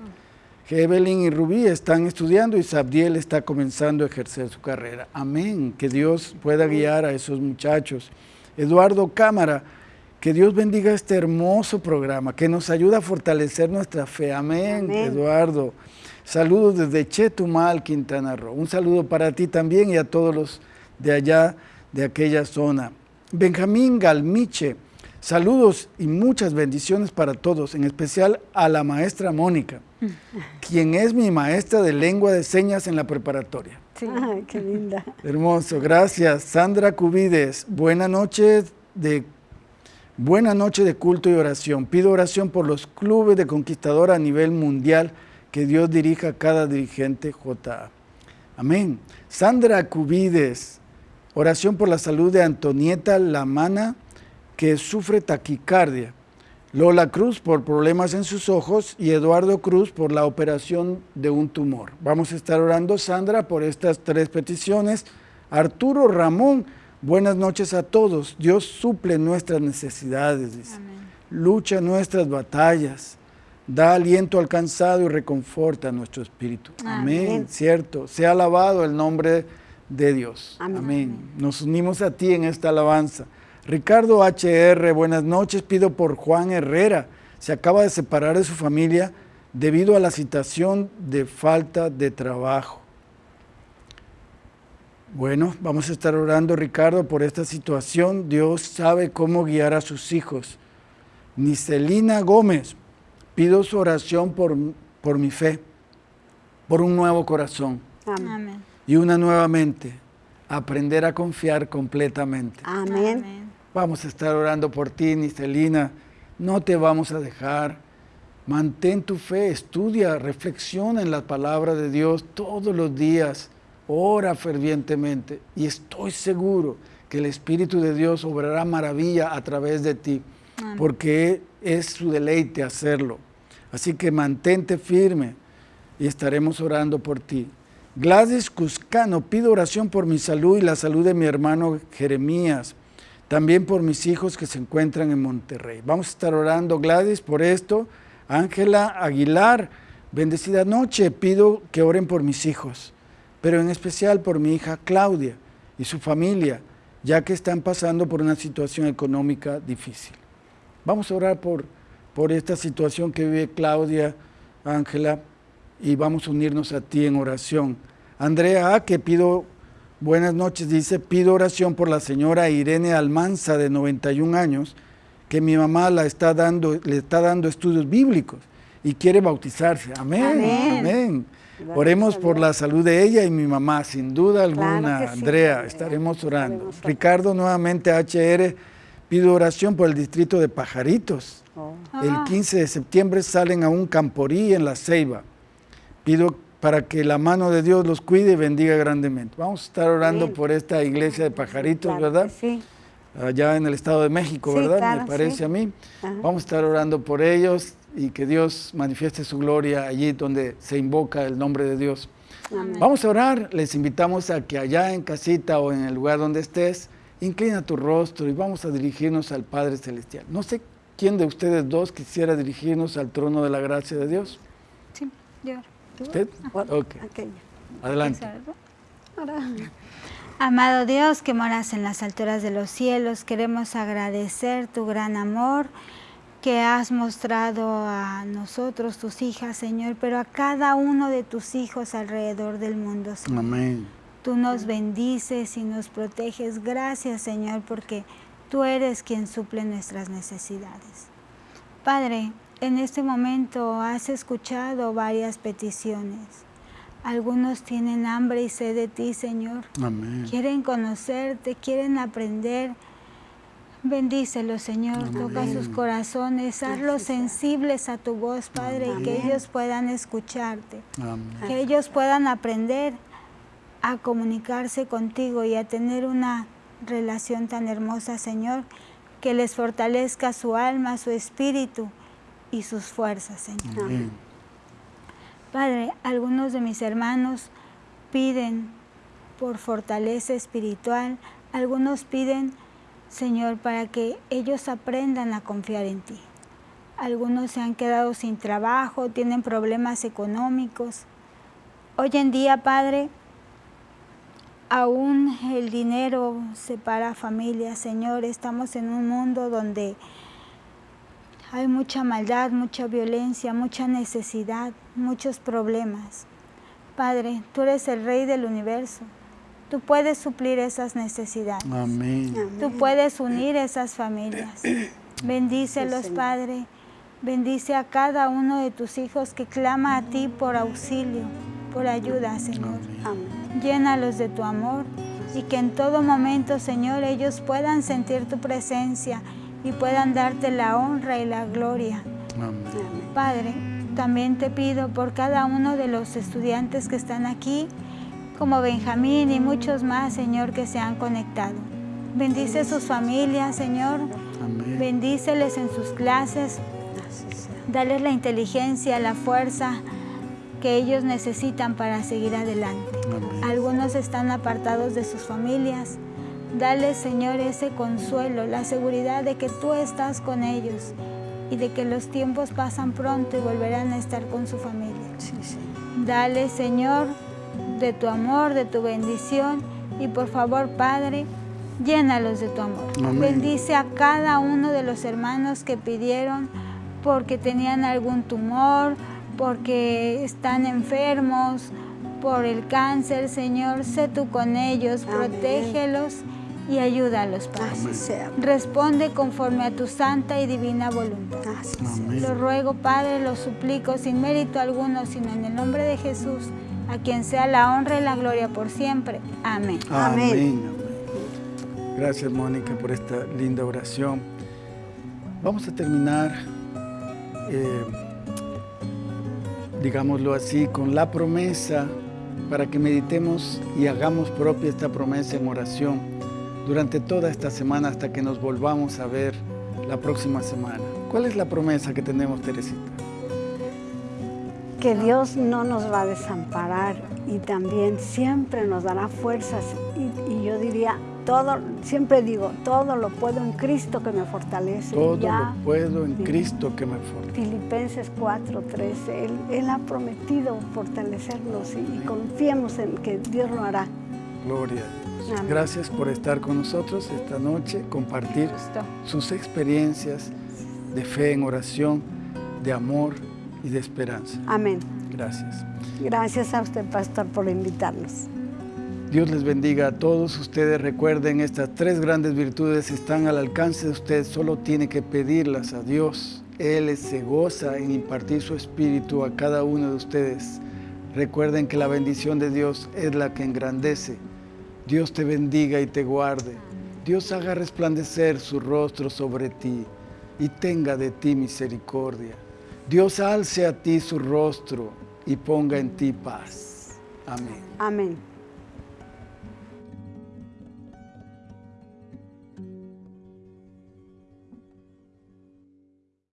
Evelyn y Rubí están estudiando y Sabdiel está comenzando a ejercer su carrera. Amén. Que Dios pueda guiar a esos muchachos. Eduardo Cámara, que Dios bendiga este hermoso programa, que nos ayuda a fortalecer nuestra fe. Amén, Amén. Eduardo. Saludos desde Chetumal, Quintana Roo. Un saludo para ti también y a todos los de allá, de aquella zona. Benjamín Galmiche, saludos y muchas bendiciones para todos, en especial a la maestra Mónica, <laughs> quien es mi maestra de lengua de señas en la preparatoria. Ay, qué linda. Hermoso, gracias. Sandra Cubides, buena noche de buena noche de culto y oración. Pido oración por los clubes de conquistador a nivel mundial, que Dios dirija a cada dirigente JA. Amén. Sandra Cubides, oración por la salud de Antonieta Lamana, que sufre taquicardia. Lola Cruz por problemas en sus ojos y Eduardo Cruz por la operación de un tumor. Vamos a estar orando, Sandra, por estas tres peticiones. Arturo Ramón, buenas noches a todos. Dios suple nuestras necesidades, dice. Lucha nuestras batallas. Da aliento al cansado y reconforta nuestro espíritu. Amén. Amén. Cierto. Sea alabado el nombre de Dios. Amén. Amén. Nos unimos a ti en esta alabanza. Ricardo HR, buenas noches. Pido por Juan Herrera. Se acaba de separar de su familia debido a la situación de falta de trabajo. Bueno, vamos a estar orando, Ricardo, por esta situación. Dios sabe cómo guiar a sus hijos. Nicelina Gómez, pido su oración por, por mi fe, por un nuevo corazón Amén. Amén. y una nueva mente. Aprender a confiar completamente. Amén. Vamos a estar orando por ti, Nicelina. No te vamos a dejar. Mantén tu fe, estudia, reflexiona en la palabra de Dios todos los días. Ora fervientemente y estoy seguro que el Espíritu de Dios obrará maravilla a través de ti, porque es su deleite hacerlo. Así que mantente firme y estaremos orando por ti. Gladys Cuscano, pido oración por mi salud y la salud de mi hermano Jeremías, también por mis hijos que se encuentran en Monterrey. Vamos a estar orando, Gladys, por esto. Ángela Aguilar, bendecida noche, pido que oren por mis hijos, pero en especial por mi hija Claudia y su familia, ya que están pasando por una situación económica difícil. Vamos a orar por, por esta situación que vive Claudia, Ángela, y vamos a unirnos a ti en oración. Andrea que pido, buenas noches, dice, pido oración por la señora Irene Almanza, de 91 años, que mi mamá la está dando, le está dando estudios bíblicos y quiere bautizarse. Amén, amén. Oremos por la salud de ella y mi mamá, sin duda alguna, sí, Andrea, Andrea. estaremos orando. Estaremos. Ricardo, nuevamente HR, pido oración por el distrito de Pajaritos. Oh, El Ah. 15 de septiembre salen a un camporí en la Ceiba. Pido para que la mano de Dios los cuide y bendiga grandemente. Vamos a estar orando por esta iglesia de Pajaritos, claro ¿verdad? Sí. Allá en el Estado de México, Sí, ¿verdad? claro, Me parece sí. a mí. Ajá. Vamos a estar orando por ellos y que Dios manifieste su gloria allí donde se invoca el nombre de Dios. Amén. Vamos a orar, les invitamos a que allá en casita o en el lugar donde estés, inclina tu rostro y vamos a dirigirnos al Padre Celestial. No sé quién de ustedes dos quisiera dirigirnos al trono de la gracia de Dios. Sí, yo. ¿Usted? Adelante. Amado Dios que moras en las alturas de los cielos, queremos agradecer tu gran amor que has mostrado a nosotros, tus hijas, Señor, pero a cada uno de tus hijos alrededor del mundo, Señor. Amén. Tú nos bendices y nos proteges. Gracias, Señor, porque tú eres quien suple nuestras necesidades. Padre, en este momento has escuchado varias peticiones. Algunos tienen hambre y sed de ti, Señor. Amén. Quieren conocerte, quieren aprender. Bendícelos, Señor. Toca sus corazones. Hazlos sensibles a tu voz, Padre, y que ellos puedan escucharte Amén. que ellos puedan aprender a comunicarse contigo y a tener una relación tan hermosa, Señor, que les fortalezca su alma, su espíritu y sus fuerzas, Señor. Amén. Padre, algunos de mis hermanos piden por fortaleza espiritual, algunos piden, Señor, para que ellos aprendan a confiar en ti. Algunos se han quedado sin trabajo, tienen problemas económicos. Hoy en día, Padre, aún el dinero separa familias, Señor. Estamos en un mundo donde hay mucha maldad, mucha violencia, mucha necesidad, muchos problemas. Padre, tú eres el Rey del universo. Tú puedes suplir esas necesidades. Amén. Tú puedes unir esas familias. Bendícelos, Señor. Padre. Bendice a cada uno de tus hijos que clama a ti por auxilio, por ayuda, Señor. Amén. Llénalos de tu amor y que en todo momento, Señor, ellos puedan sentir tu presencia y puedan darte la honra y la gloria. Amén. Padre, también te pido por cada uno de los estudiantes que están aquí, como Benjamín y muchos más, Señor, que se han conectado. Bendice sus familias, Señor. Amén. Bendíceles en sus clases. Dales la inteligencia, la fuerza que ellos necesitan para seguir adelante. Amén. Algunos están apartados de sus familias. Dale, Señor, ese consuelo, la seguridad de que tú estás con ellos y de que los tiempos pasan pronto y volverán a estar con su familia. Sí, sí. Dale, Señor, de tu amor, de tu bendición y por favor, Padre, llénalos de tu amor. Amén. Bendice a cada uno de los hermanos que pidieron porque tenían algún tumor, porque están enfermos, por el cáncer, Señor. Sé tú con ellos, Amén. protégelos y ayúdalos, Padre. Así sea. Responde conforme a tu santa y divina voluntad. Así sea. Amén. Lo ruego, Padre, lo suplico sin mérito alguno, sino en el nombre de Jesús, a quien sea la honra y la gloria por siempre. Amén. Amén. Amén. Gracias, Mónica, por esta linda oración. Vamos a terminar, eh, digámoslo así, con la promesa para que meditemos y hagamos propia esta promesa en oración durante toda esta semana hasta que nos volvamos a ver la próxima semana. ¿Cuál es la promesa que tenemos, Teresita? que Dios no nos va a desamparar y también siempre nos dará fuerzas. Y, y yo diría, todo, siempre digo, todo lo puedo en Cristo que me fortalece. Todo ya, lo puedo en. Cristo que me fortalece. Filipenses 4:13, él, él ha prometido fortalecernos y, y confiemos en que Dios lo hará. Gloria a Dios. Amén. Gracias por estar con nosotros esta noche, compartir Justo. sus experiencias de fe en oración, de amor y de esperanza. Amén. Gracias. Gracias a usted, pastor, por invitarnos. Dios les bendiga a todos ustedes. Recuerden, estas tres grandes virtudes están al alcance de usted. Solo tiene que pedirlas a Dios. Él se goza en impartir su espíritu a cada uno de ustedes. Recuerden que la bendición de Dios es la que engrandece. Dios te bendiga y te guarde. Dios haga resplandecer su rostro sobre ti y tenga de ti misericordia. Dios alce a ti su rostro y ponga en ti paz. Amén. Amén.